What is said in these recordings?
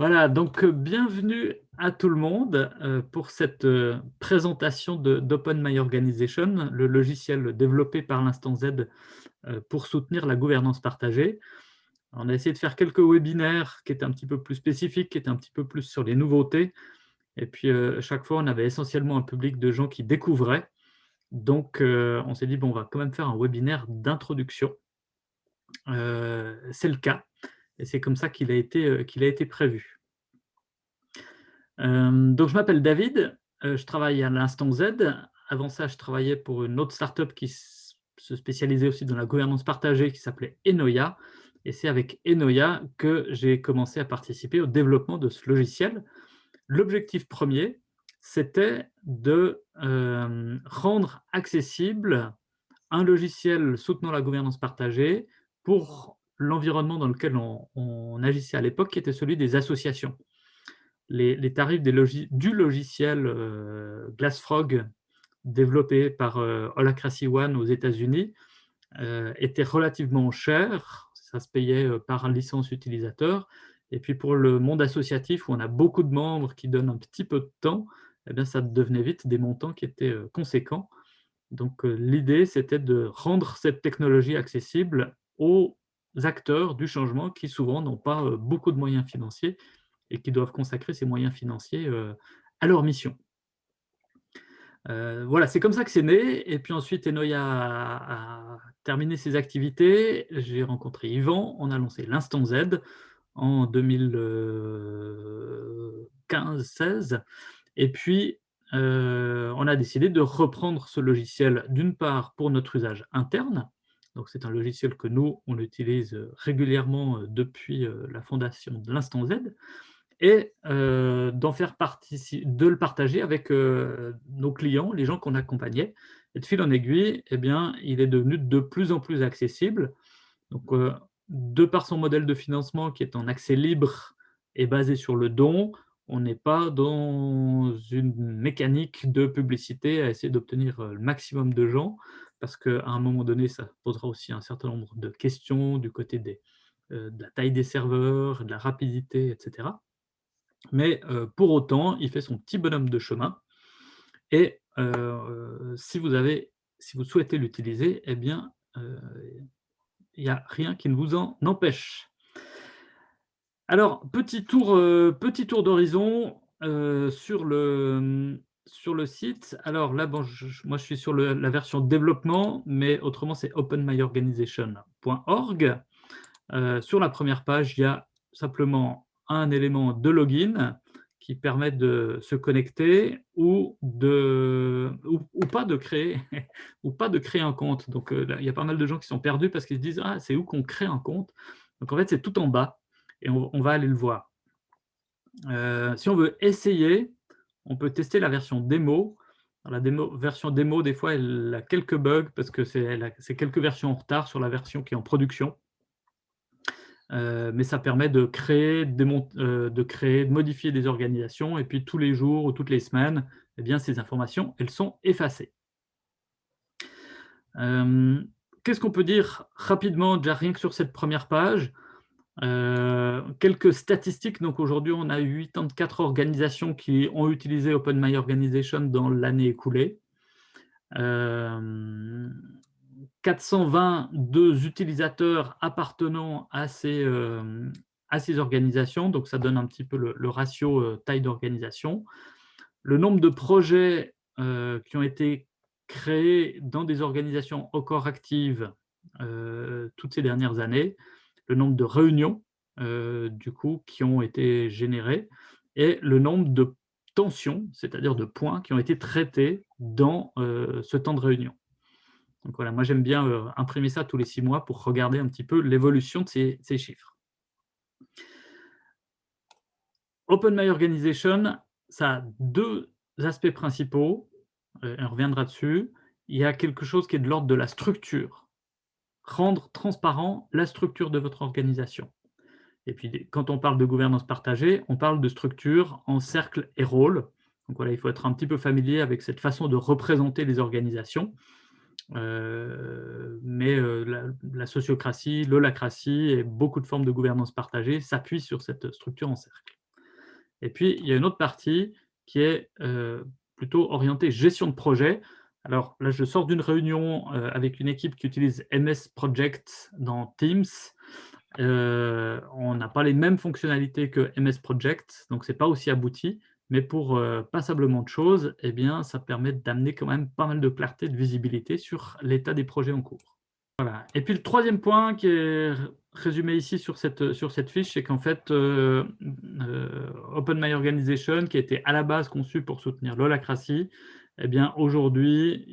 Voilà, donc euh, bienvenue à tout le monde euh, pour cette euh, présentation d'Open My le logiciel développé par l'Instant Z pour soutenir la gouvernance partagée. On a essayé de faire quelques webinaires qui étaient un petit peu plus spécifiques, qui étaient un petit peu plus sur les nouveautés. Et puis, chaque fois, on avait essentiellement un public de gens qui découvraient. Donc, on s'est dit, bon, on va quand même faire un webinaire d'introduction. C'est le cas. Et c'est comme ça qu'il a, été, euh, a été prévu. Euh, donc, je m'appelle David, euh, je travaille à l'Instant Z. Avant ça, je travaillais pour une autre startup qui se spécialisait aussi dans la gouvernance partagée, qui s'appelait Enoya. Et c'est avec Enoya que j'ai commencé à participer au développement de ce logiciel. L'objectif premier, c'était de rendre accessible un logiciel soutenant la gouvernance partagée pour l'environnement dans lequel on, agissait à l'époque, qui était celui des associations. Les, tarifs du logiciel euh, Glassfrog, développé par euh, Holacracy One aux États-Unis, euh, étaient relativement chers. Ça se payait par licence utilisateur. Et puis pour le monde associatif, où on a beaucoup de membres qui donnent un petit peu de temps, eh bien, ça devenait vite des montants qui étaient conséquents. Donc l'idée, c'était de rendre cette technologie accessible aux acteurs du changement qui souvent n'ont pas euh, beaucoup de moyens financiers et qui doivent consacrer ces moyens financiers euh, à leur mission. Euh, voilà, c'est comme ça que c'est né. Et puis ensuite, Enoya a, terminé ses activités. J'ai rencontré Yvan. On a lancé l'Instant Z en 2015-16. Et puis, on a décidé de reprendre ce logiciel, d'une part, pour notre usage interne, c'est un logiciel que nous, on utilise euh, régulièrement euh, depuis euh, la fondation de l'Instant Z, et d'en faire de le partager avec nos clients, les gens qu'on accompagnait. Et de fil en aiguille, eh bien, il est devenu de plus en plus accessible. Donc, de par son modèle de financement qui est en accès libre et basé sur le don, on n'est pas dans une mécanique de publicité à essayer d'obtenir le maximum de gens parce qu'à un moment donné, ça posera aussi un certain nombre de questions du côté euh, de la taille des serveurs, de la rapidité, etc. Mais euh, pour autant, il fait son petit bonhomme de chemin. Et euh, si, vous avez, si vous souhaitez l'utiliser, eh bien, il n'y a rien qui ne vous en empêche. Alors, petit tour, petit tour d'horizon sur le, sur le site, alors là, bon, moi je suis sur la version développement, mais autrement c'est openmyorganization.org. Euh, sur la première page, il y a simplement un élément de login qui permet de se connecter ou, de, ou, pas, de créer, ou pas de créer un compte. Donc euh, il y a pas mal de gens qui sont perdus parce qu'ils se disent « Ah, c'est où qu'on crée un compte ?» Donc en fait, c'est tout en bas et on, va aller le voir. Euh, si on veut essayer, on peut tester la version démo. La version démo, des fois, elle a quelques bugs parce que c'est quelques versions en retard sur la version qui est en production. Euh, mais ça permet de créer, euh, de créer, de modifier des organisations, et puis tous les jours ou toutes les semaines, eh bien, ces informations, elles sont effacées. Euh, qu'est-ce qu'on peut dire rapidement, déjà rien que sur cette première page? Euh, quelques statistiques, donc aujourd'hui on a 84 organisations qui ont utilisé Open My Organization dans l'année écoulée. 422 euh, utilisateurs appartenant à ces, euh, à ces organisations, donc ça donne un petit peu le, ratio taille d'organisation. Le nombre de projets qui ont été créés dans des organisations encore actives toutes ces dernières années, le nombre de réunions euh, du coup, qui ont été générées et le nombre de tensions, c'est-à-dire de points qui ont été traités dans euh, ce temps de réunion. Donc voilà, moi j'aime bien euh, imprimer ça tous les six mois pour regarder un petit peu l'évolution de ces, ces, chiffres. Open My Organization, ça a deux aspects principaux, on reviendra dessus. Il y a quelque chose qui est de l'ordre de la structure rendre transparent la structure de votre organisation. Et puis, quand on parle de gouvernance partagée, on parle de structure en cercle et rôle. Donc voilà, il faut être un petit peu familier avec cette façon de représenter les organisations. Euh, mais euh, la, sociocratie, l'holacratie et beaucoup de formes de gouvernance partagée s'appuient sur cette structure en cercle. Et puis, il y a une autre partie qui est euh, plutôt orientée gestion de projet. Alors là, je sors d'une réunion euh, avec une équipe qui utilise MS Project dans Teams. Euh, on n'a pas les mêmes fonctionnalités que MS Project, donc ce n'est pas aussi abouti. Mais pour passablement de choses, eh bien, ça permet d'amener quand même pas mal de clarté, de visibilité sur l'état des projets en cours. Et puis le troisième point qui est résumé ici sur cette, fiche, c'est qu'en fait, euh, euh, Open My Organization, qui était à la base conçu pour soutenir l'holacratie, eh bien aujourd'hui,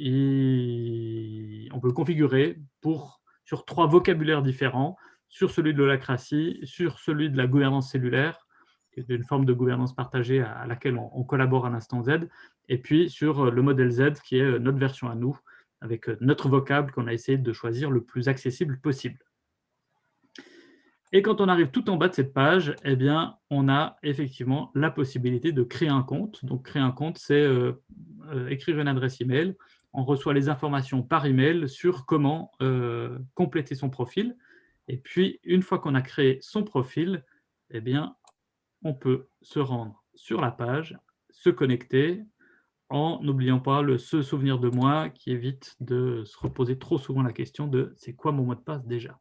on peut le configurer pour, sur trois vocabulaires différents, sur celui de l'holacratie, sur celui de la gouvernance cellulaire, qui est une forme de gouvernance partagée à laquelle on, collabore à l'instant Z, et puis sur le modèle Z, qui est notre version à nous, avec euh, notre vocable qu'on a essayé de choisir le plus accessible possible. Et quand on arrive tout en bas de cette page, eh bien, on a effectivement la possibilité de créer un compte. Donc, créer un compte, c'est euh, euh, écrire une adresse email. On reçoit les informations par email sur comment compléter son profil. Et puis, une fois qu'on a créé son profil, eh bien, on peut se rendre sur la page, se connecter, en n'oubliant pas le se souvenir de moi qui évite de se reposer trop souvent la question de c'est quoi mon mot de passe déjà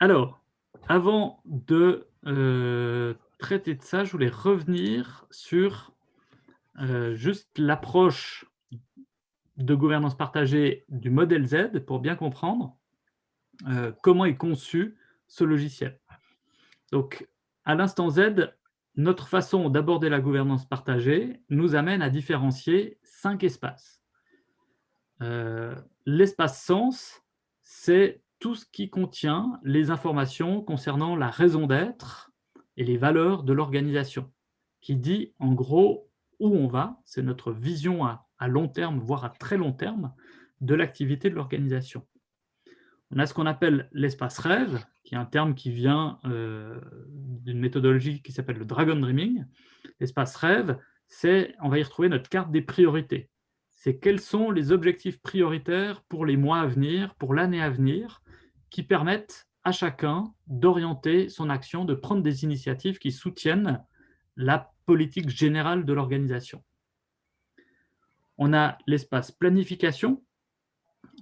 Alors, avant de euh, traiter de ça, je voulais revenir sur euh, juste l'approche de gouvernance partagée du modèle Z pour bien comprendre euh, comment est conçu ce logiciel. Donc, à l'instant Z, notre façon d'aborder la gouvernance partagée nous amène à différencier cinq espaces. L'espace sens, c'est tout ce qui contient les informations concernant la raison d'être et les valeurs de l'organisation, qui dit en gros où on va, c'est notre vision à, long terme, voire à très long terme, de l'activité de l'organisation. On a ce qu'on appelle l'espace rêve, qui est un terme qui vient euh, d'une méthodologie qui s'appelle le Dragon Dreaming. L'espace rêve, c'est, on va y retrouver notre carte des priorités. C'est quels sont les objectifs prioritaires pour les mois à venir, pour l'année à venir, qui permettent à chacun d'orienter son action, de prendre des initiatives qui soutiennent la politique générale de l'organisation. On a l'espace planification,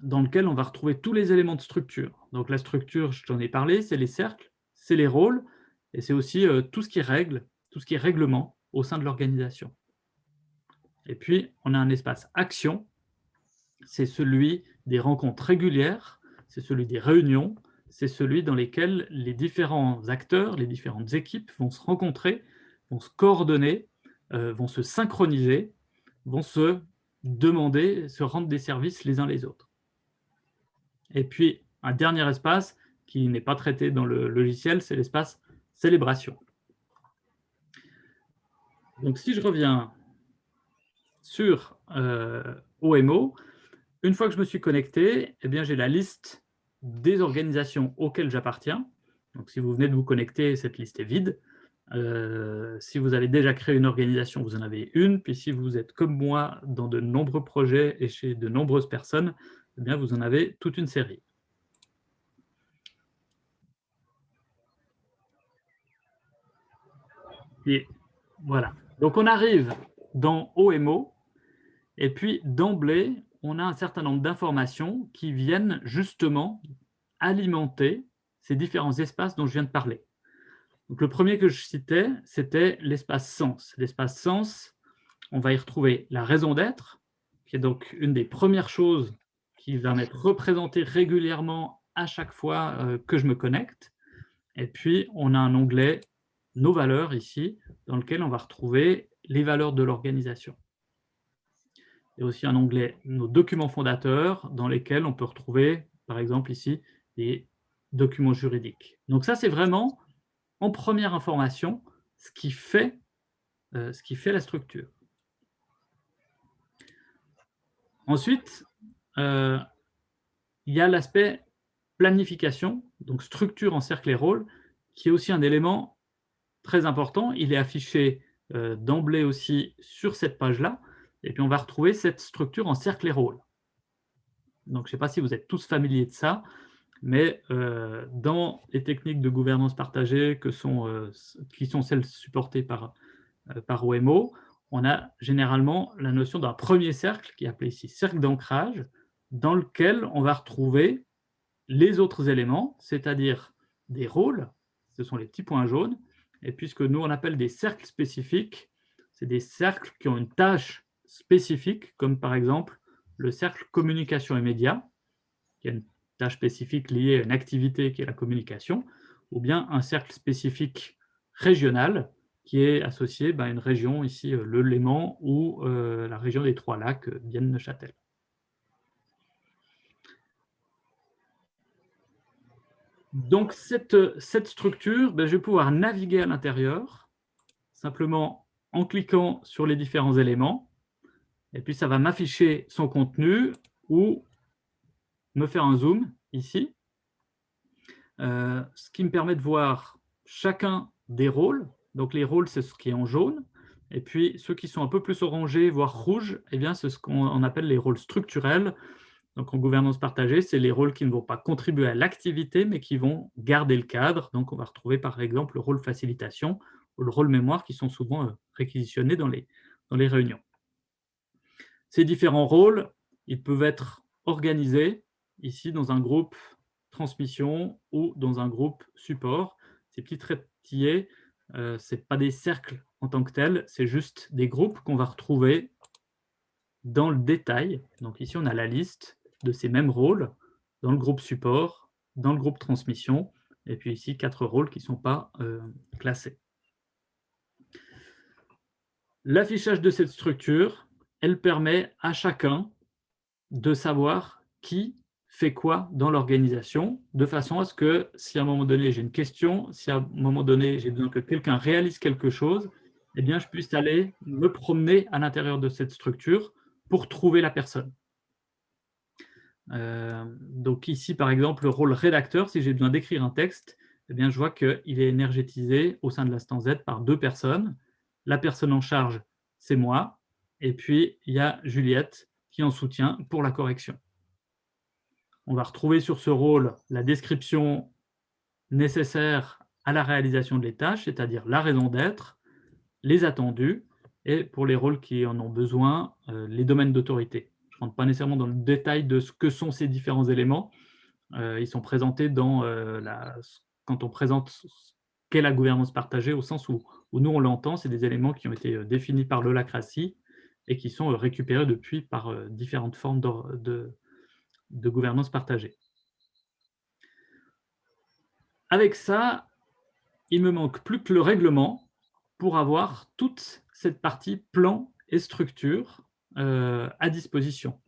dans lequel on va retrouver tous les éléments de structure. Donc la structure, je t'en ai parlé, c'est les cercles, c'est les rôles, et c'est aussi euh, tout ce qui règle, tout ce qui est règlement au sein de l'organisation. Et puis, on a un espace action, c'est celui des rencontres régulières, c'est celui des réunions, c'est celui dans lesquels les différents acteurs, les différentes équipes vont se rencontrer, vont se coordonner, euh, vont se synchroniser, vont se demander, se rendre des services les uns les autres. Et puis, un dernier espace qui n'est pas traité dans le logiciel, c'est l'espace célébration. Donc, si je reviens sur euh, OMO, une fois que je me suis connecté, eh j'ai la liste des organisations auxquelles j'appartiens. Donc, si vous venez de vous connecter, cette liste est vide. Euh, si vous avez déjà créé une organisation, vous en avez une. Puis si vous êtes comme moi dans de nombreux projets et chez de nombreuses personnes, eh bien, vous en avez toute une série. Et voilà. Donc, on arrive dans OMO, et puis d'emblée, on a un certain nombre d'informations qui viennent justement alimenter ces différents espaces dont je viens de parler. Le premier que je citais, c'était l'espace sens. L'espace sens, on va y retrouver la raison d'être, qui est donc une des premières choses qui va m'être représenté régulièrement à chaque fois euh, que je me connecte. Et puis, on a un onglet « Nos valeurs » ici, dans lequel on va retrouver les valeurs de l'organisation. A aussi un onglet « Nos documents fondateurs » dans lesquels on peut retrouver, par exemple ici, les documents juridiques. Donc ça, c'est vraiment, en première information, ce qui fait, euh, ce qui fait la structure. Ensuite, euh, il y a l'aspect planification, donc structure en cercle et rôle, qui est aussi un élément très important. Il est affiché euh, d'emblée aussi sur cette page-là. Et puis, on va retrouver cette structure en cercle et rôle. Donc, je ne sais pas si vous êtes tous familiers de ça. mais euh, dans les techniques de gouvernance partagée euh, qui sont celles supportées par, euh, par OMO, on a généralement la notion d'un premier cercle, qui est appelé ici cercle d'ancrage, dans lequel on va retrouver les autres éléments, c'est-à-dire des rôles, ce sont les petits points jaunes, et puisque nous on appelle des cercles spécifiques, c'est des cercles qui ont une tâche spécifique, comme par exemple le cercle communication et médias, qui a une tâche spécifique liée à une activité qui est la communication, ou bien un cercle spécifique régional qui est associé bah, à une région, ici euh, le Léman ou euh, la région des Trois-Lacs, Vienne-Neuchâtel. Donc cette, cette structure, ben, je vais pouvoir naviguer à l'intérieur, simplement en cliquant sur les différents éléments, et puis ça va m'afficher son contenu ou me faire un zoom ici, euh, ce qui me permet de voir chacun des rôles. Donc les rôles, c'est ce qui est en jaune, et puis ceux qui sont un peu plus orangés, voire rouges, eh c'est ce qu'on appelle les rôles structurels. Donc en gouvernance partagée, c'est les rôles qui ne vont pas contribuer à l'activité, mais qui vont garder le cadre. Donc on va retrouver par exemple le rôle facilitation ou le rôle mémoire qui sont souvent euh, réquisitionnés dans les, dans les réunions. Ces différents rôles, ils peuvent être organisés ici dans un groupe transmission ou dans un groupe support. Ces petits traitillés, euh, ce n'est pas des cercles en tant que tels, c'est juste des groupes qu'on va retrouver dans le détail. Donc ici, on a la liste de ces mêmes rôles dans le groupe support, dans le groupe transmission, et puis ici, quatre rôles qui ne sont pas euh, classés. L'affichage de cette structure, elle permet à chacun de savoir qui fait quoi dans l'organisation, de façon à ce que si à un moment donné j'ai une question, si à un moment donné j'ai besoin que quelqu'un réalise quelque chose, eh bien je puisse aller me promener à l'intérieur de cette structure pour trouver la personne. Euh, donc ici, par exemple, le rôle rédacteur, si j'ai besoin d'écrire un texte, eh bien, je vois qu'il est énergétisé au sein de l'instance Z par deux personnes. La personne en charge, c'est moi, et puis il y a Juliette qui en soutient pour la correction. On va retrouver sur ce rôle la description nécessaire à la réalisation de les tâches, c'est-à-dire la raison d'être, les attendus, et pour les rôles qui en ont besoin, euh, les domaines d'autorité. Je ne rentre pas nécessairement dans le détail de ce que sont ces différents éléments. Euh, ils sont présentés dans euh, la, quand on présente qu'est la gouvernance partagée, au sens où, nous on l'entend, c'est des éléments qui ont été définis par l'holacratie et qui sont récupérés depuis par différentes formes de, de gouvernance partagée. Avec ça, il me manque plus que le règlement pour avoir toute cette partie plan et structure euh, à disposition.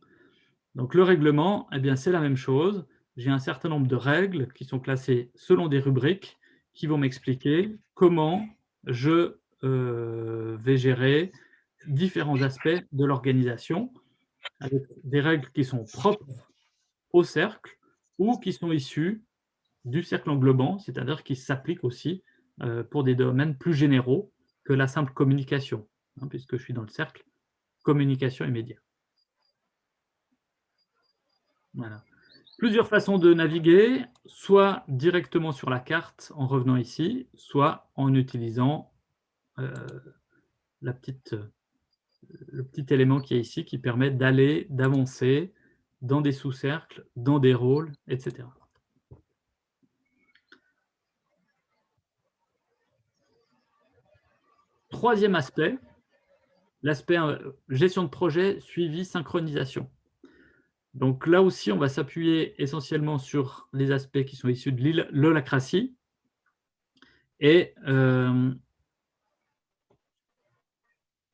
Donc le règlement, eh bien c'est la même chose. J'ai un certain nombre de règles qui sont classées selon des rubriques qui vont m'expliquer comment je euh, vais gérer différents aspects de l'organisation, avec des règles qui sont propres au cercle ou qui sont issus du cercle englobant, c'est-à-dire qui s'appliquent aussi euh, pour des domaines plus généraux que la simple communication, hein, puisque je suis dans le cercle communication et médias. Voilà. Plusieurs façons de naviguer, soit directement sur la carte en revenant ici, soit en utilisant euh, la petite, le petit élément qui est ici qui permet d'aller, d'avancer dans des sous-cercles, dans des rôles, etc. Troisième aspect, l'aspect euh, gestion de projet, suivi, synchronisation. Donc là aussi, on va s'appuyer essentiellement sur les aspects qui sont issus de l'holacratie. Et euh,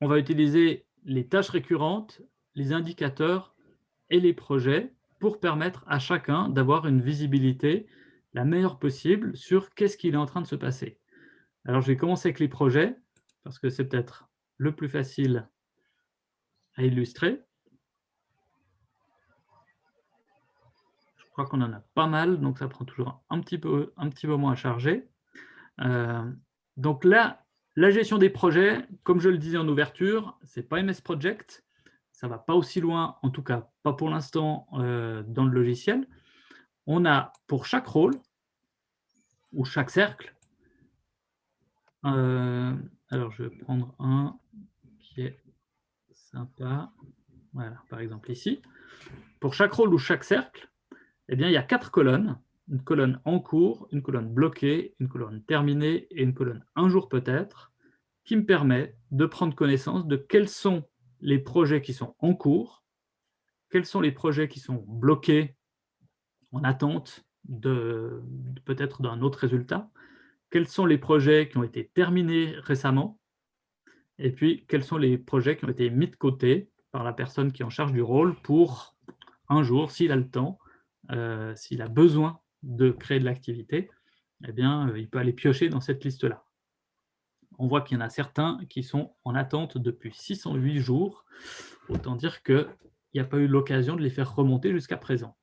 on va utiliser les tâches récurrentes, les indicateurs et les projets pour permettre à chacun d'avoir une visibilité la meilleure possible sur qu'est-ce qu'il est en train de se passer. Alors, je vais commencer avec les projets, parce que c'est peut-être le plus facile à illustrer. Je crois qu'on en a pas mal, donc ça prend toujours un petit, peu, un petit moment à charger. Euh, donc là, la gestion des projets, comme je le disais en ouverture, ce n'est pas MS Project, ça ne va pas aussi loin, en tout cas pas pour l'instant euh, dans le logiciel. on a pour chaque rôle, ou chaque cercle, euh, alors je vais prendre un qui est sympa, voilà, par exemple ici. Pour chaque rôle ou chaque cercle, eh bien, il y a quatre colonnes, une colonne en cours, une colonne bloquée, une colonne terminée et une colonne un jour peut-être, qui me permet de prendre connaissance de quels sont les projets qui sont en cours, quels sont les projets qui sont bloqués en attente de, peut-être d'un autre résultat, quels sont les projets qui ont été terminés récemment, et puis quels sont les projets qui ont été mis de côté par la personne qui est en charge du rôle pour un jour, s'il a le temps, euh, s'il a besoin de créer de l'activité, eh bien, euh, il peut aller piocher dans cette liste-là. On voit qu'il y en a certains qui sont en attente depuis 608 jours. Autant dire qu'il n'y a pas eu l'occasion de les faire remonter jusqu'à présent.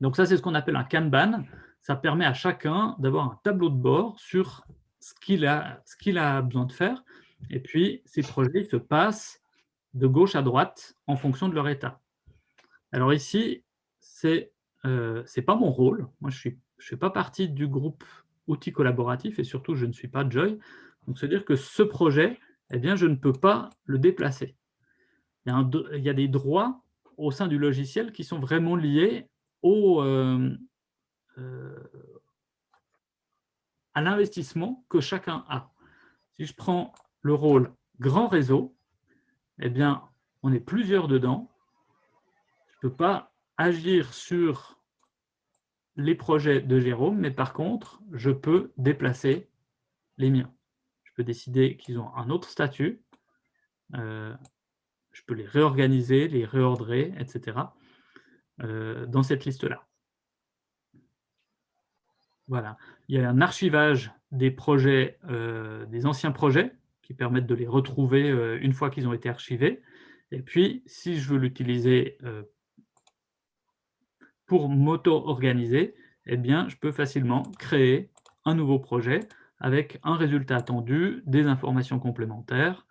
Donc ça, c'est ce qu'on appelle un Kanban. Ça permet à chacun d'avoir un tableau de bord sur ce qu'il a, a besoin de faire. Et puis, ces projets se passent de gauche à droite en fonction de leur état. Alors ici, ce euh, n'est pas mon rôle. Moi, je ne fais pas partie du groupe outils collaboratifs et surtout, je ne suis pas Joy. Donc, c'est-à-dire que ce projet, eh bien, je ne peux pas le déplacer. Il y, a des droits au sein du logiciel qui sont vraiment liés euh, euh, à l'investissement que chacun a. Si je prends le rôle grand réseau, eh bien, on est plusieurs dedans. Je ne peux pas agir sur les projets de Jérôme, mais par contre, je peux déplacer les miens. Je peux décider qu'ils ont un autre statut. Euh, je peux les réorganiser, les réordrer, etc. Euh, dans cette liste-là. Voilà. Il y a un archivage des projets, euh, des anciens projets, qui permettent de les retrouver une fois qu'ils ont été archivés. Et puis, si je veux l'utiliser pour m'auto-organiser, eh bien, je peux facilement créer un nouveau projet avec un résultat attendu, des informations complémentaires,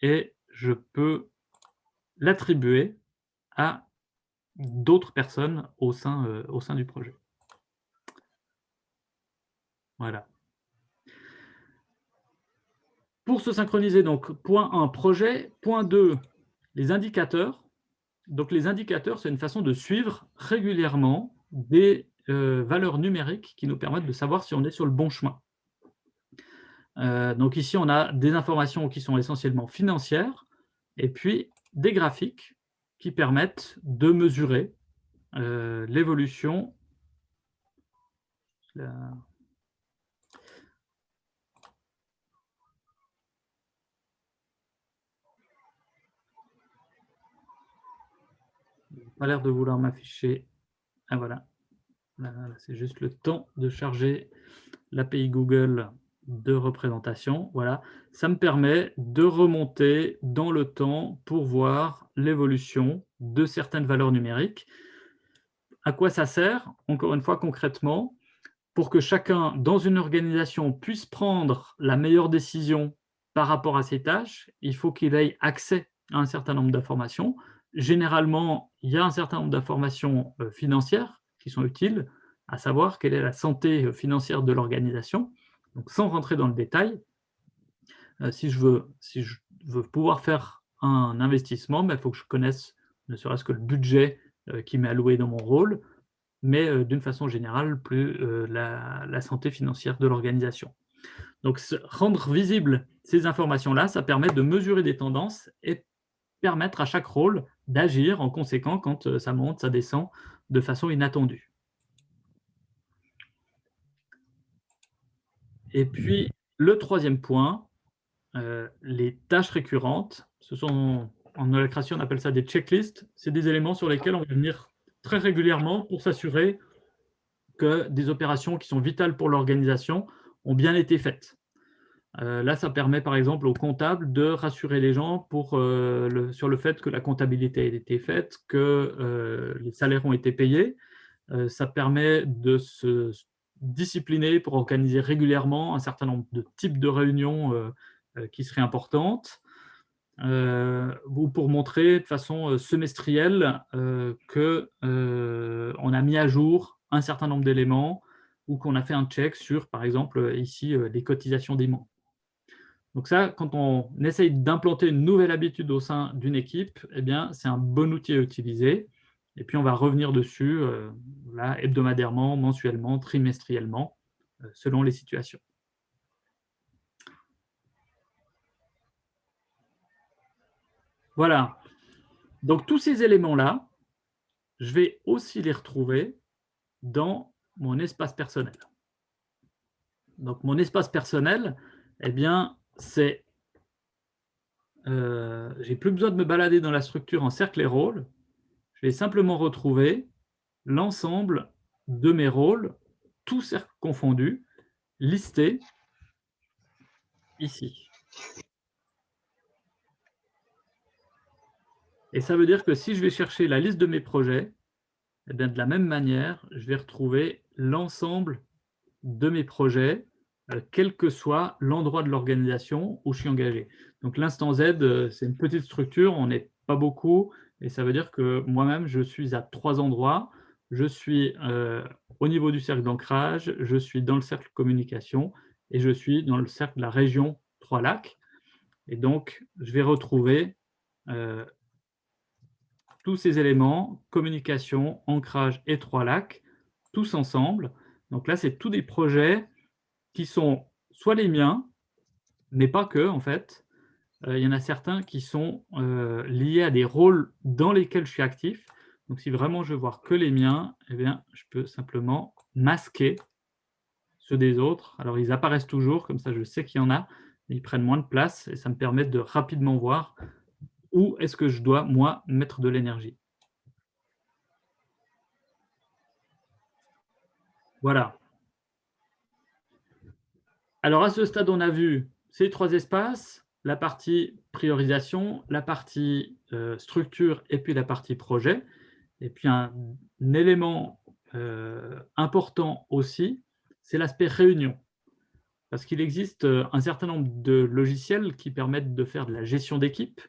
et je peux l'attribuer à d'autres personnes au sein, euh, au sein du projet. Voilà. Pour se synchroniser, donc, point 1, projet. Point 2, les indicateurs. Donc, les indicateurs, c'est une façon de suivre régulièrement des euh, valeurs numériques qui nous permettent de savoir si on est sur le bon chemin. Euh, donc ici, on a des informations qui sont essentiellement financières, et puis des graphiques qui permettent de mesurer euh, l'évolution l'air de vouloir m'afficher. Ah voilà. C'est juste le temps de charger l'API Google de représentation. Voilà, ça me permet de remonter dans le temps pour voir l'évolution de certaines valeurs numériques. À quoi ça sert Encore une fois, concrètement, pour que chacun dans une organisation puisse prendre la meilleure décision par rapport à ses tâches, il faut qu'il ait accès à un certain nombre d'informations. Généralement, il y a un certain nombre d'informations euh, financières qui sont utiles, à savoir quelle est la santé euh, financière de l'organisation. Donc, sans rentrer dans le détail, euh, si, je veux, si je veux pouvoir faire un investissement, il ben, faut que je connaisse ne serait-ce que le budget qui m'est alloué dans mon rôle, mais d'une façon générale, plus la, santé financière de l'organisation. Donc, rendre visible ces informations-là, ça permet de mesurer des tendances et permettre à chaque rôle d'agir en conséquent quand ça monte, ça descend de façon inattendue. Et puis, le troisième point, euh, les tâches récurrentes, ce sont, en holacratie, on appelle ça des checklists. C'est des éléments sur lesquels on va venir très régulièrement pour s'assurer que des opérations qui sont vitales pour l'organisation ont bien été faites. Euh, là, ça permet par exemple aux comptables de rassurer les gens euh, sur le fait que la comptabilité a été faite, que les salaires ont été payés. ça permet de se discipliné pour organiser régulièrement un certain nombre de types de réunions euh, euh, qui seraient importantes. euh, ou pour montrer de façon semestrielle qu'on a mis à jour un certain nombre d'éléments ou qu'on a fait un check sur, par exemple, ici, les cotisations des membres. Donc ça, quand on essaye d'implanter une nouvelle habitude au sein d'une équipe, eh bien, c'est un bon outil à utiliser. Et puis, on va revenir dessus là, hebdomadairement, mensuellement, trimestriellement, selon les situations. Voilà. Donc, tous ces éléments-là, je vais aussi les retrouver dans mon espace personnel. Donc, mon espace personnel, eh bien, c'est... Euh, j'ai plus besoin de me balader dans la structure en cercle et rôle. Je vais simplement retrouver l'ensemble de mes rôles, tous cercles confondus, listés ici. Et ça veut dire que si je vais chercher la liste de mes projets, eh bien de la même manière, je vais retrouver l'ensemble de mes projets, quel que soit l'endroit de l'organisation où je suis engagé. Donc l'instant Z, euh, c'est une petite structure, on n'est pas beaucoup, et ça veut dire que moi-même, je suis à trois endroits. Je suis euh, au niveau du cercle d'ancrage, je suis dans le cercle communication, et je suis dans le cercle de la région Trois-Lacs. Et donc, je vais retrouver tous ces éléments, communication, ancrage et trois lacs, tous ensemble. Donc là, c'est tous des projets qui sont soit les miens, mais pas que, en fait. Euh, il y en a certains qui sont euh, liés à des rôles dans lesquels je suis actif. Donc, si vraiment je veux voir que les miens, eh bien, je peux simplement masquer ceux des autres. Alors, ils apparaissent toujours, comme ça, je sais qu'il y en a, mais ils prennent moins de place et ça me permet de rapidement voir où est-ce que je dois, moi, mettre de l'énergie Voilà. Alors, à ce stade, on a vu ces trois espaces, la partie priorisation, la partie euh, structure et puis la partie projet. Et puis, un, élément euh, important aussi, c'est l'aspect réunion. Parce qu'il existe euh, un certain nombre de logiciels qui permettent de faire de la gestion d'équipe,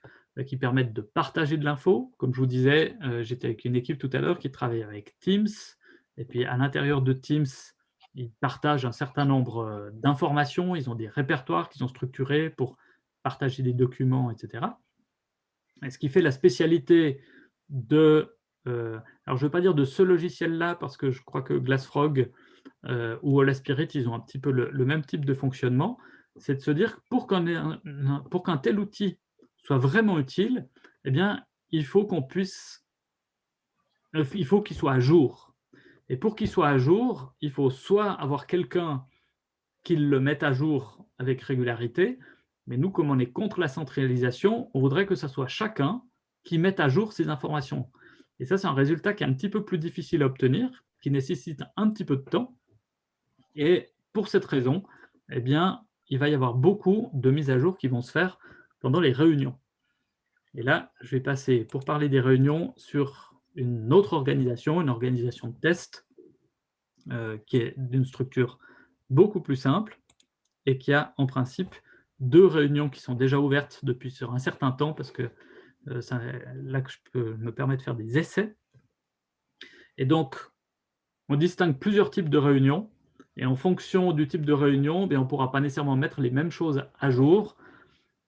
qui permettent de partager de l'info. Comme je vous disais, j'étais avec une équipe tout à l'heure qui travaille avec Teams, et puis à l'intérieur de Teams, ils partagent un certain nombre euh, d'informations, ils ont des répertoires qui sont structurés pour partager des documents, etc. Et ce qui fait la spécialité de... alors, je ne veux pas dire de ce logiciel-là, parce que je crois que Glassfrog euh, ou Hola ils ont un petit peu le, même type de fonctionnement, c'est de se dire, pour qu'un tel outil soit vraiment utile, eh bien, il faut qu'on puisse, euh, il faut qu'il soit à jour. Et pour qu'il soit à jour, il faut soit avoir quelqu'un qui le mette à jour avec régularité, mais nous, comme on est contre la centralisation, on voudrait que ce soit chacun qui mette à jour ces informations. Et ça, c'est un résultat qui est un petit peu plus difficile à obtenir, qui nécessite un petit peu de temps. Et pour cette raison, eh bien, il va y avoir beaucoup de mises à jour qui vont se faire pendant les réunions. Et là, je vais passer, pour parler des réunions, sur une autre organisation, une organisation de test, euh, qui est d'une structure beaucoup plus simple et qui a en principe deux réunions qui sont déjà ouvertes depuis un certain temps, parce que euh, c'est là que je peux me permettre de faire des essais. Et donc, on distingue plusieurs types de réunions, et en fonction du type de réunion, eh on ne pourra pas nécessairement mettre les mêmes choses à jour,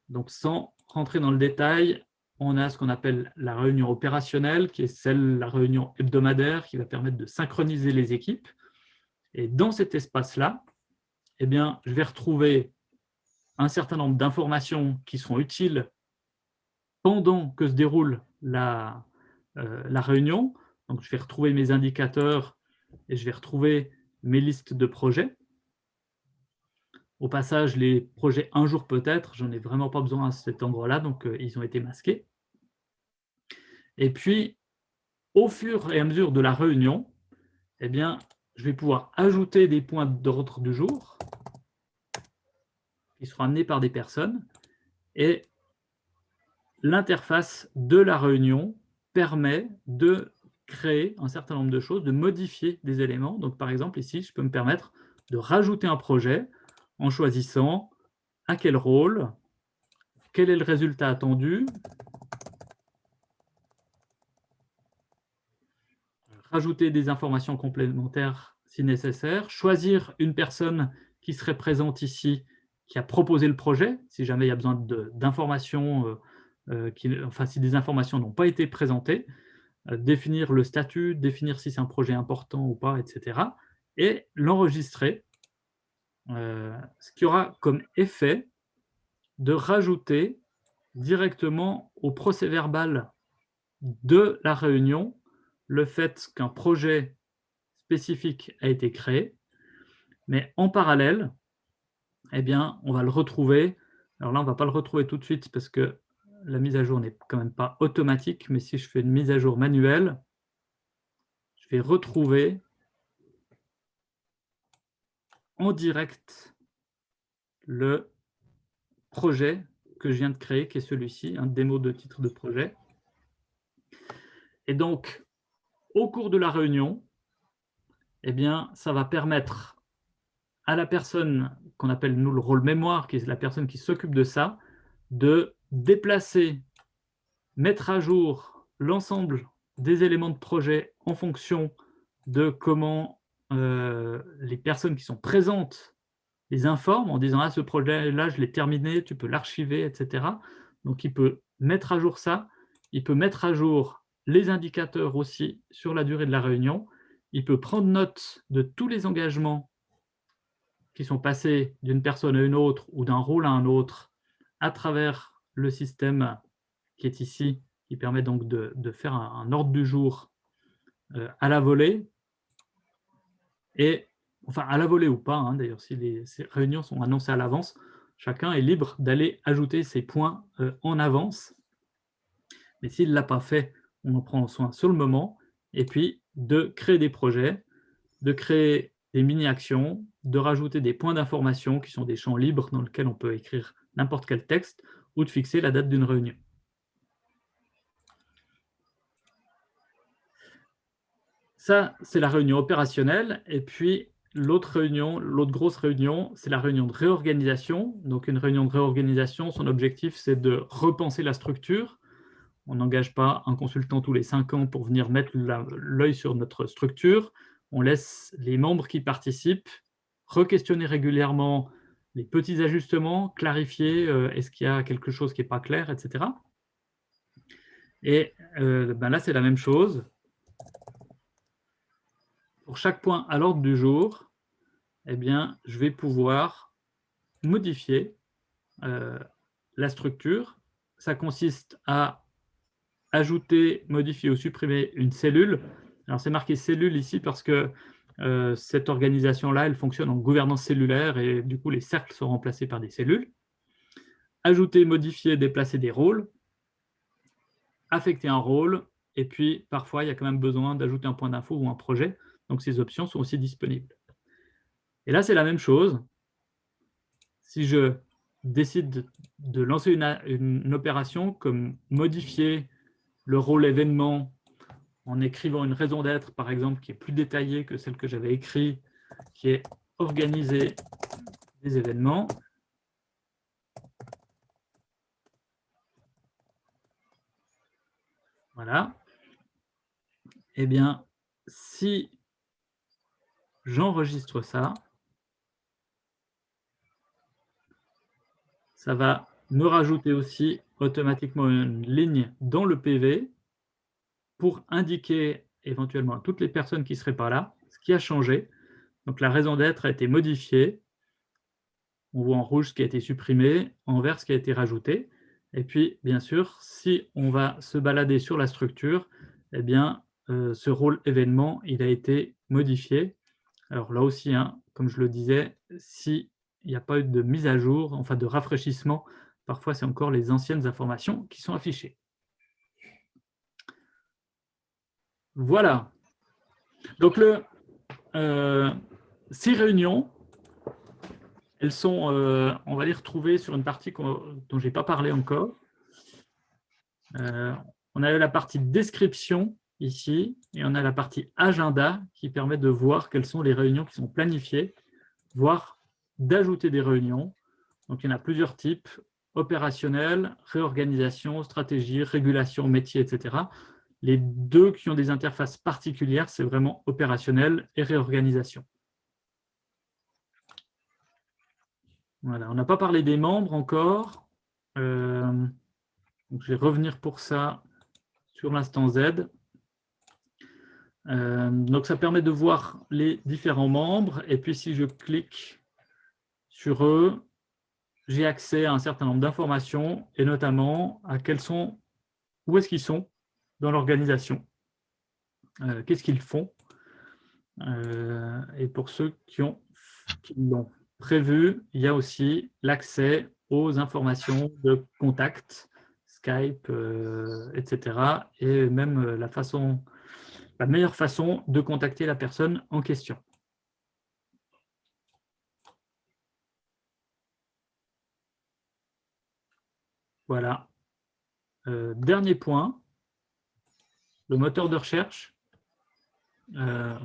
donc, sans rentrer dans le détail, on a ce qu'on appelle la réunion opérationnelle, qui est celle, la réunion hebdomadaire, qui va permettre de synchroniser les équipes. Et dans cet espace-là, eh bien, je vais retrouver un certain nombre d'informations qui seront utiles pendant que se déroule la, euh, la réunion. Donc, je vais retrouver mes indicateurs et je vais retrouver mes listes de projets. Au passage, les projets un jour peut-être, j'en ai vraiment pas besoin à cet endroit-là, donc euh, ils ont été masqués. Et puis, au fur et à mesure de la réunion, eh bien, je vais pouvoir ajouter des points d'ordre du jour qui seront amenés par des personnes et l'interface de la réunion permet de créer un certain nombre de choses, de modifier des éléments. Donc, par exemple, ici, je peux me permettre de rajouter un projet en choisissant à quel rôle quel est le résultat attendu Rajouter des informations complémentaires si nécessaire, choisir une personne qui serait présente ici, qui a proposé le projet, si jamais il y a besoin d'informations, euh, euh, enfin si des informations n'ont pas été présentées, euh, définir le statut, définir si c'est un projet important ou pas, etc. Et l'enregistrer, ce qui aura comme effet de rajouter directement au procès verbal de la réunion le fait qu'un projet spécifique a été créé, mais en parallèle, eh bien, on va le retrouver. Alors là, on ne va pas le retrouver tout de suite parce que la mise à jour n'est quand même pas automatique, mais si je fais une mise à jour manuelle, je vais retrouver en direct le projet que je viens de créer, qui est celui-ci, un démo de titre de projet. Et donc, au cours de la réunion, eh bien, ça va permettre à la personne qu'on appelle nous le rôle mémoire, qui est la personne qui s'occupe de ça, de déplacer, mettre à jour l'ensemble des éléments de projet en fonction de comment euh, les personnes qui sont présentes les informent en disant « Ah, ce projet-là, je l'ai terminé, tu peux l'archiver, etc. » Donc, il peut mettre à jour ça, il peut mettre à jour les indicateurs aussi sur la durée de la réunion, il peut prendre note de tous les engagements qui sont passés d'une personne à une autre ou d'un rôle à un autre à travers le système qui est ici, qui permet donc de, faire un, ordre du jour euh, à la volée, et enfin à la volée ou pas, hein, d'ailleurs, si les réunions sont annoncées à l'avance, chacun est libre d'aller ajouter ses points euh, en avance. Mais s'il ne l'a pas fait, on en prend soin sur le moment, et puis de créer des projets, de créer des mini-actions, de rajouter des points d'information qui sont des champs libres dans lesquels on peut écrire n'importe quel texte, ou de fixer la date d'une réunion. Ça, c'est la réunion opérationnelle. Et puis, l'autre réunion, l'autre grosse réunion, c'est la réunion de réorganisation. Donc, une réunion de réorganisation, son objectif, c'est de repenser la structure. On n'engage pas un consultant tous les cinq ans pour venir mettre l'œil sur notre structure. On laisse les membres qui participent re-questionner régulièrement les petits ajustements, clarifier euh, est-ce qu'il y a quelque chose qui n'est pas clair, etc. Et euh, ben là, c'est la même chose pour chaque point à l'ordre du jour, eh bien, je vais pouvoir modifier euh, la structure. Ça consiste à ajouter, modifier ou supprimer une cellule. Alors, c'est marqué cellule ici parce que euh, cette organisation-là, elle fonctionne en gouvernance cellulaire et du coup, les cercles sont remplacés par des cellules. Ajouter, modifier, déplacer des rôles. Affecter un rôle. Et puis, parfois, il y a quand même besoin d'ajouter un point d'info ou un projet. Donc, ces options sont aussi disponibles. Et là, c'est la même chose. Si je décide de lancer une, opération comme modifier le rôle événement en écrivant une raison d'être, par exemple, qui est plus détaillée que celle que j'avais écrite, qui est organiser des événements. Voilà. Eh bien, si j'enregistre ça. Ça va me rajouter aussi automatiquement une ligne dans le PV pour indiquer éventuellement à toutes les personnes qui seraient pas là ce qui a changé. Donc la raison d'être a été modifiée. On voit en rouge ce qui a été supprimé, en vert ce qui a été rajouté. Et puis, bien sûr, si on va se balader sur la structure, eh bien, euh, ce rôle événement, il a été modifié alors là aussi, hein, comme je le disais, s'il n'y a pas eu de mise à jour, enfin de rafraîchissement, parfois c'est encore les anciennes informations qui sont affichées. Voilà. Donc euh, ces réunions, elles sont, euh, on va les retrouver sur une partie dont je n'ai pas parlé encore. Euh, on a la partie description ici, et on a la partie agenda qui permet de voir quelles sont les réunions qui sont planifiées, voire d'ajouter des réunions. Donc, il y en a plusieurs types. Opérationnel, réorganisation, stratégie, régulation, métier, etc. Les deux qui ont des interfaces particulières, c'est vraiment opérationnel et réorganisation. Voilà, on n'a pas parlé des membres encore. Euh, je vais revenir pour ça sur l'instant Z. Euh, donc, ça permet de voir les différents membres. Et puis, si je clique sur eux, j'ai accès à un certain nombre d'informations et notamment à quels sont, où est-ce qu'ils sont dans l'organisation, euh, qu'est-ce qu'ils font. Euh, et pour ceux qui l'ont prévu, il y a aussi l'accès aux informations de contact, Skype, etc. Et même la façon la meilleure façon de contacter la personne en question. Voilà. Euh, dernier point, le moteur de recherche. Euh,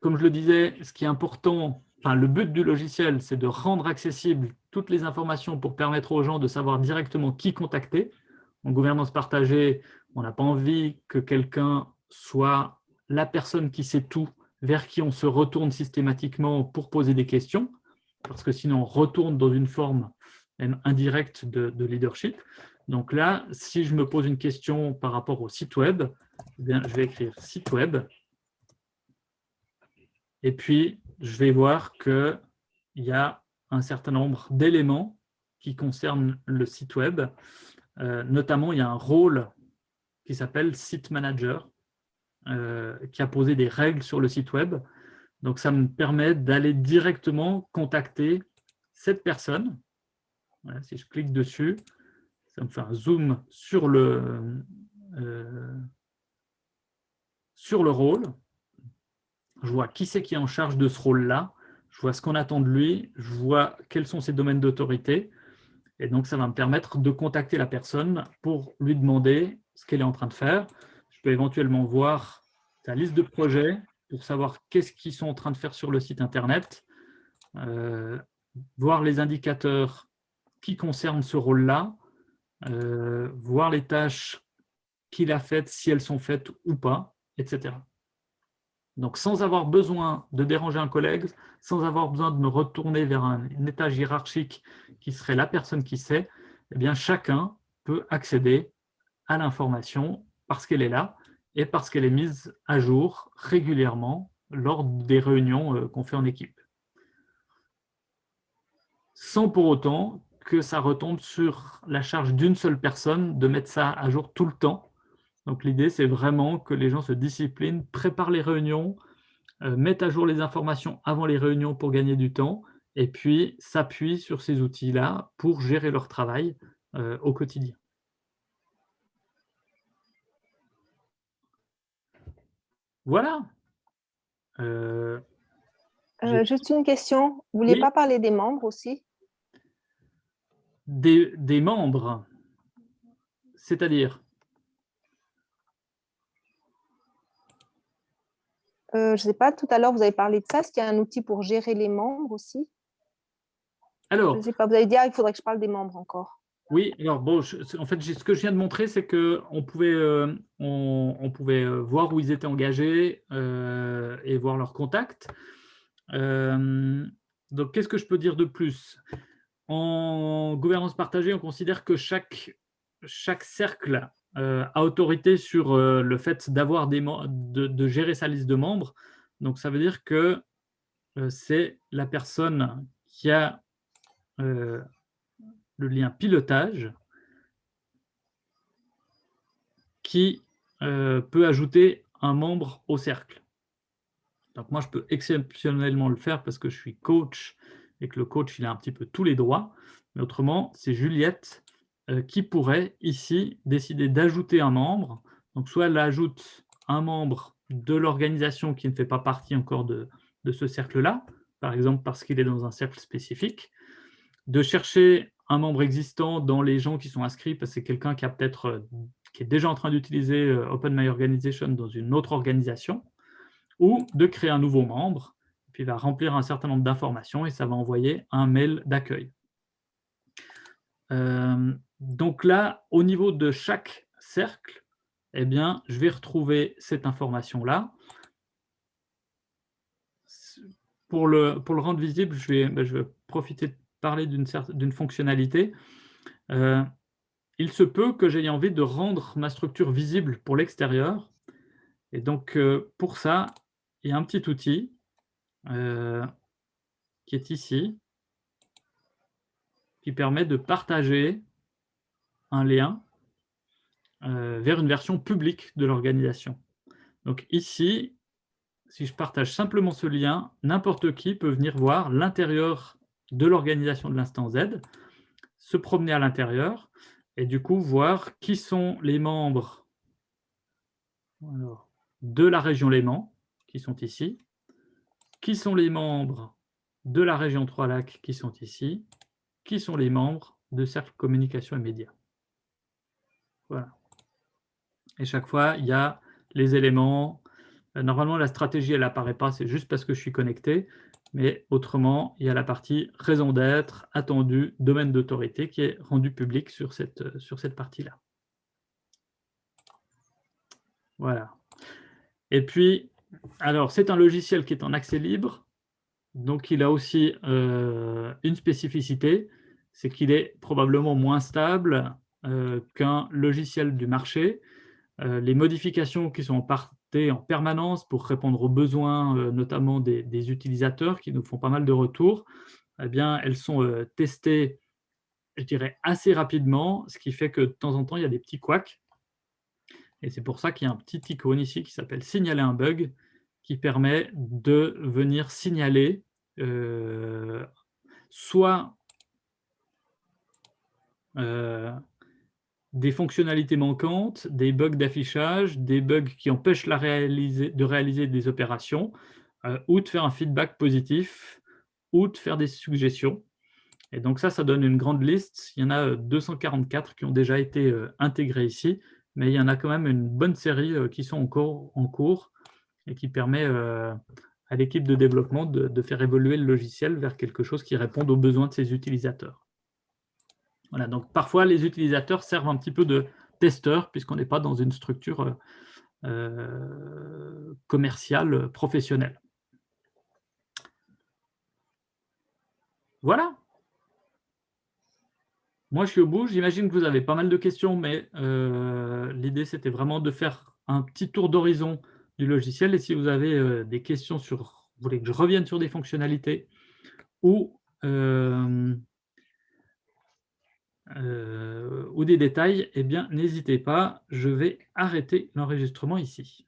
comme je le disais, ce qui est important, le but du logiciel, c'est de rendre accessibles toutes les informations pour permettre aux gens de savoir directement qui contacter. En gouvernance partagée, on n'a pas envie que quelqu'un soit la personne qui sait tout, vers qui on se retourne systématiquement pour poser des questions, parce que sinon on retourne dans une forme indirecte de, leadership. Donc là, si je me pose une question par rapport au site web, eh bien, je vais écrire site web, et puis je vais voir qu'il y a un certain nombre d'éléments qui concernent le site web. Euh, notamment, il y a un rôle qui s'appelle Site Manager, euh, qui a posé des règles sur le site web. Donc, ça me permet d'aller directement contacter cette personne. Si je clique dessus, ça me fait un zoom sur le, euh, sur le rôle. Je vois qui c'est qui est en charge de ce rôle-là. Je vois ce qu'on attend de lui. Je vois quels sont ses domaines d'autorité. Et donc, ça va me permettre de contacter la personne pour lui demander ce qu'elle est en train de faire. Je peux éventuellement voir sa liste de projets pour savoir qu'est-ce qu'ils sont en train de faire sur le site Internet, euh, voir les indicateurs qui concernent ce rôle-là, euh, voir les tâches qu'il a faites, si elles sont faites ou pas, etc. Donc, sans avoir besoin de déranger un collègue, sans avoir besoin de me retourner vers un, étage hiérarchique qui serait la personne qui sait, eh bien, chacun peut accéder à l'information parce qu'elle est là et parce qu'elle est mise à jour régulièrement lors des réunions euh, qu'on fait en équipe. Sans pour autant que ça retombe sur la charge d'une seule personne de mettre ça à jour tout le temps. Donc l'idée, c'est vraiment que les gens se disciplinent, préparent les réunions, euh, mettent à jour les informations avant les réunions pour gagner du temps, et puis s'appuient sur ces outils-là pour gérer leur travail euh, au quotidien. Voilà. Euh, juste une question. Vous ne voulez pas parler des membres aussi? Des, membres, c'est-à-dire? Euh, Je ne sais pas, tout à l'heure, vous avez parlé de ça. Est-ce qu'il y a un outil pour gérer les membres aussi? Alors, Je sais pas, vous avez dit, ah, il faudrait que je parle des membres encore. Oui, alors bon, en fait, ce que je viens de montrer, c'est qu'on pouvait, euh, on, pouvait euh, voir où ils étaient engagés euh, et voir leurs contacts. donc, qu'est-ce que je peux dire de plus? En gouvernance partagée, on considère que chaque, chaque cercle a autorité sur le fait d'avoir de, de gérer sa liste de membres. Donc, ça veut dire que c'est la personne qui a le lien pilotage qui euh, peut ajouter un membre au cercle. Donc moi, je peux exceptionnellement le faire parce que je suis coach et que le coach, il a un petit peu tous les droits. Mais autrement, c'est Juliette euh, qui pourrait ici décider d'ajouter un membre. Donc soit elle ajoute un membre de l'organisation qui ne fait pas partie encore de, ce cercle-là, par exemple parce qu'il est dans un cercle spécifique, de chercher un membre existant dans les gens qui sont inscrits, parce que c'est quelqu'un qui a peut-être euh, qui est déjà en train d'utiliser euh, Open My Organization dans une autre organisation, ou de créer un nouveau membre, puis va remplir un certain nombre d'informations et ça va envoyer un mail d'accueil. donc là, au niveau de chaque cercle, eh bien, je vais retrouver cette information-là. Pour le, pour le rendre visible, je vais, ben, je vais profiter de parler d'une fonctionnalité. Euh, il se peut que j'aie envie de rendre ma structure visible pour l'extérieur. Et donc, euh, pour ça, il y a un petit outil euh, qui est ici, qui permet de partager un lien vers une version publique de l'organisation. Donc ici, si je partage simplement ce lien, n'importe qui peut venir voir l'intérieur de l'organisation de l'instant Z, se promener à l'intérieur et du coup voir qui sont les membres de la région Léman, qui sont ici, qui sont les membres de la région Trois-Lacs, qui sont ici, qui sont les membres de Cercle Communication et Médias? Voilà. Et chaque fois, il y a les éléments. Normalement, la stratégie, elle n'apparaît pas, c'est juste parce que je suis connecté. Mais autrement, il y a la partie raison d'être, attendu, domaine d'autorité qui est rendu public sur cette, sur cette partie-là. Voilà. Et puis, alors, c'est un logiciel qui est en accès libre, donc il a aussi euh, une spécificité, c'est qu'il est probablement moins stable euh, qu'un logiciel du marché. Euh, les modifications qui sont en, en permanence pour répondre aux besoins, notamment des, utilisateurs qui nous font pas mal de retours, eh bien, elles sont testées, je dirais, assez rapidement, ce qui fait que de temps en temps, il y a des petits couacs. Et c'est pour ça qu'il y a un petit icône ici qui s'appelle « Signaler un bug » qui permet de venir signaler euh, soit des fonctionnalités manquantes, des bugs d'affichage, des bugs qui empêchent de réaliser des opérations, euh, ou de faire un feedback positif, ou de faire des suggestions. Et donc ça, ça donne une grande liste. Il y en a 244 euh, qui ont déjà été euh, intégrés ici, mais il y en a quand même une bonne série qui sont encore en cours et qui permet à l'équipe de développement de faire évoluer le logiciel vers quelque chose qui réponde aux besoins de ses utilisateurs. Voilà, donc parfois les utilisateurs servent un petit peu de testeurs puisqu'on n'est pas dans une structure euh, euh, commerciale professionnelle. Voilà. Moi, je suis au bout. J'imagine que vous avez pas mal de questions, mais euh, l'idée, c'était vraiment de faire un petit tour d'horizon du logiciel. Et si vous avez des questions sur, vous voulez que je revienne sur des fonctionnalités ou euh, ou des détails, eh bien, n'hésitez pas, je vais arrêter l'enregistrement ici.